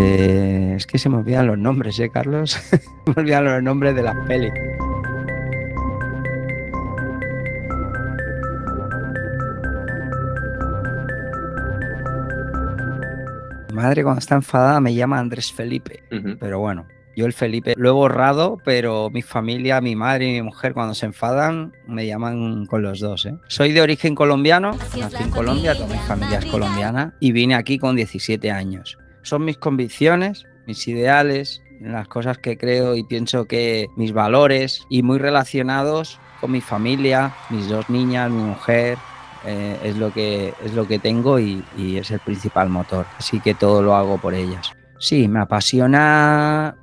Eh, es que se me olvidan los nombres, ¿eh, Carlos? se me olvidan los nombres de las pelis. Mi madre cuando está enfadada me llama Andrés Felipe, pero bueno, yo el Felipe lo he borrado, pero mi familia, mi madre y mi mujer cuando se enfadan me llaman con los dos. ¿eh? Soy de origen colombiano, nací en Colombia, toda mi familia es colombiana y vine aquí con 17 años. Son mis convicciones, mis ideales, las cosas que creo y pienso que mis valores y muy relacionados con mi familia, mis dos niñas, mi mujer, eh, es, lo que, es lo que tengo y, es el principal motor. Así que todo lo hago por ellas. Sí, me apasiona.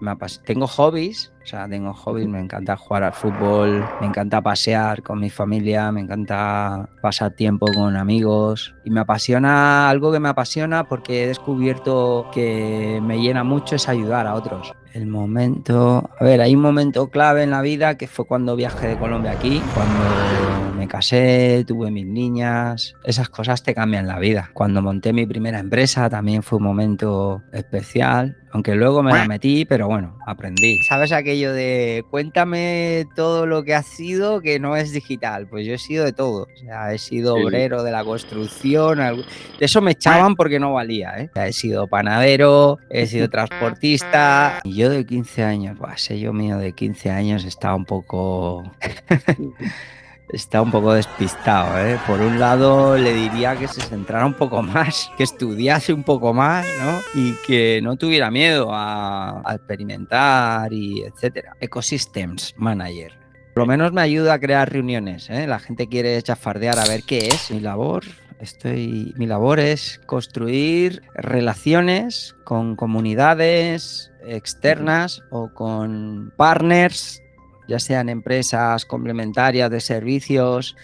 me tengo hobbies, o sea, tengo hobbies, me encanta jugar al fútbol, me encanta pasear con mi familia, me encanta pasar tiempo con amigos y me apasiona algo que me apasiona porque he descubierto que me llena mucho es ayudar a otros. El momento, a ver, hay un momento clave en la vida que fue cuando viajé de Colombia aquí, cuando me casé, tuve mis niñas, esas cosas te cambian la vida. Cuando monté mi primera empresa también fue un momento especial, aunque luego me la metí, pero bueno, aprendí. ¿Sabes aquello de cuéntame todo lo que has sido que no es digital? Pues yo he sido de todo, o sea, he sido obrero de la construcción, de eso me echaban porque no valía, ¿eh? O sea, he sido panadero, he sido transportista. Y yo de 15 años, buah, ese yo mío de 15 años estaba un poco... Está un poco despistado, ¿eh? Por un lado le diría que se centrara un poco más, que estudiase un poco más, ¿no? Y que no tuviera miedo a, experimentar y etcétera. Ecosystems Manager. Por lo menos me ayuda a crear reuniones, ¿eh? La gente quiere chafardear a ver qué es mi labor. Estoy, mi labor es construir relaciones con comunidades externas o con partners ya sean empresas complementarias de servicios,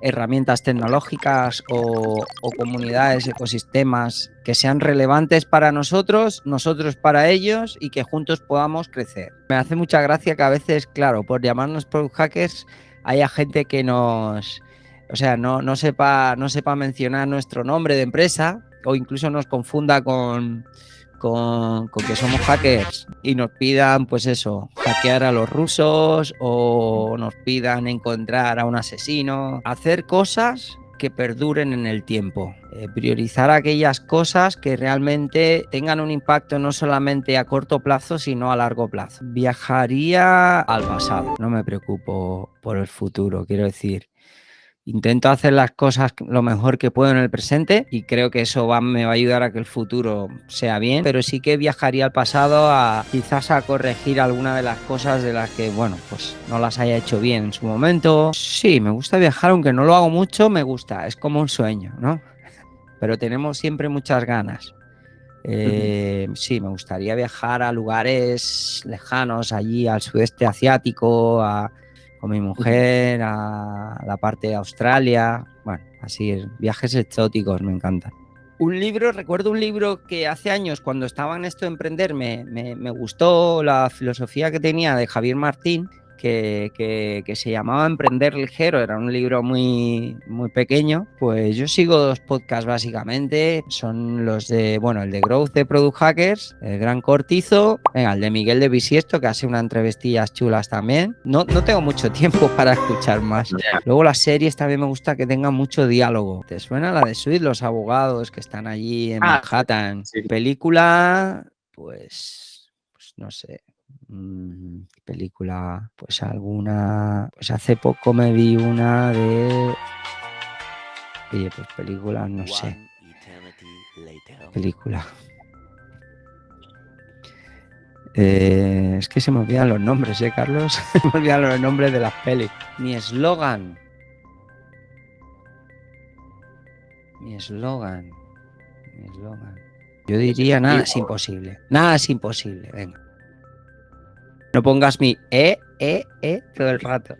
herramientas tecnológicas o, comunidades, ecosistemas que sean relevantes para nosotros, nosotros para ellos y que juntos podamos crecer. Me hace mucha gracia que a veces, claro, por llamarnos product hackers, haya gente que nos, o sea, no, no, sepa, no sepa mencionar nuestro nombre de empresa o incluso nos confunda con, con, que somos hackers y nos pidan, pues eso, hackear a los rusos o nos pidan encontrar a un asesino, hacer cosas que perduren en el tiempo, eh, priorizar aquellas cosas que realmente tengan un impacto no solamente a corto plazo, sino a largo plazo. Viajaría al pasado, no me preocupo por el futuro, quiero decir, intento hacer las cosas lo mejor que puedo en el presente y creo que eso va, me va a ayudar a que el futuro sea bien, pero sí que viajaría al pasado a quizás a corregir alguna de las cosas de las que, bueno, pues no las haya hecho bien en su momento. Sí, me gusta viajar, aunque no lo hago mucho, me gusta, es como un sueño, ¿no? Pero tenemos siempre muchas ganas. Eh, sí, me gustaría viajar a lugares lejanos, allí al sudeste asiático, a, con mi mujer a la parte de Australia. Bueno, así, viajes exóticos me encantan. Un libro, recuerdo un libro que hace años, cuando estaba en esto de emprender, me, me, me gustó la filosofía que tenía de Javier Martín, que, que, que, se llamaba Emprender Ligero, era un libro muy, muy pequeño. Pues yo sigo dos podcasts básicamente, son los de, bueno, el de Growth de Product Hackers, el Gran Cortizo, venga, el de Miguel de Bisiesto, que hace unas entrevistillas chulas también. No, no tengo mucho tiempo para escuchar más. Luego las series también me gusta que tengan mucho diálogo. ¿Te suena la de Sweet, los abogados que están allí en ah, Manhattan? Sí. Película, pues, pues no sé, película, pues alguna, pues hace poco me vi una de, oye, pues película, no sé, película. Eh, es que se me olvidan los nombres, ¿eh, Carlos? se me olvidan los nombres de las pelis. Mi eslogan. Mi eslogan. Mi eslogan. Yo diría nada es imposible. Nada es imposible. Venga. No pongas mi E, E, E todo el rato.